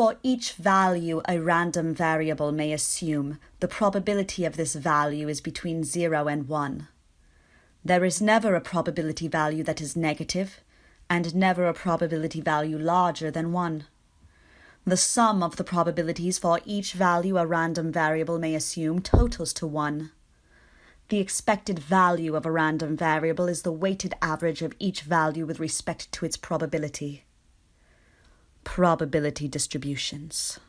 For each value a random variable may assume, the probability of this value is between 0 and 1. There is never a probability value that is negative, and never a probability value larger than 1. The sum of the probabilities for each value a random variable may assume totals to 1. The expected value of a random variable is the weighted average of each value with respect to its probability. Probability distributions.